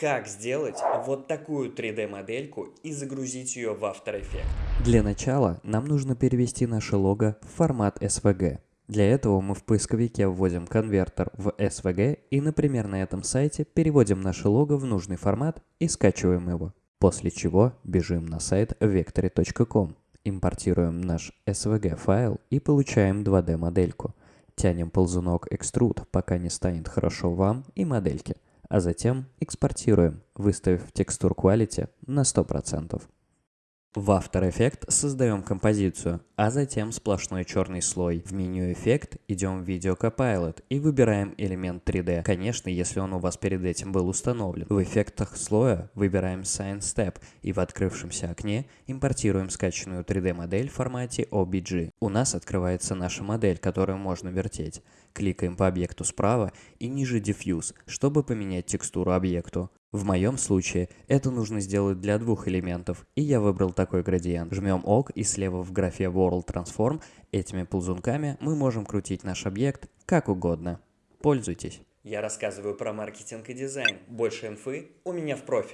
Как сделать вот такую 3D-модельку и загрузить ее в After Effects? Для начала нам нужно перевести наше лого в формат SVG. Для этого мы в поисковике вводим конвертер в SVG и, например, на этом сайте переводим наше лого в нужный формат и скачиваем его. После чего бежим на сайт vectory.com, импортируем наш SVG файл и получаем 2D модельку. Тянем ползунок Extrude, пока не станет хорошо вам и модельке – а затем экспортируем, выставив текстур Quality на 100%. В After Effects создаем композицию, а затем сплошной черный слой. В меню «Эффект» идем в Video Copilot и выбираем элемент 3D. Конечно, если он у вас перед этим был установлен. В эффектах слоя выбираем Sign Step и в открывшемся окне импортируем скачанную 3D-модель в формате OBJ. У нас открывается наша модель, которую можно вертеть. Кликаем по объекту справа и ниже Diffuse, чтобы поменять текстуру объекту. В моем случае это нужно сделать для двух элементов, и я выбрал такой градиент. Жмем ОК и слева в графе World Transform этими ползунками мы можем крутить наш объект как угодно. Пользуйтесь. Я рассказываю про маркетинг и дизайн. Больше инфы у меня в профиле.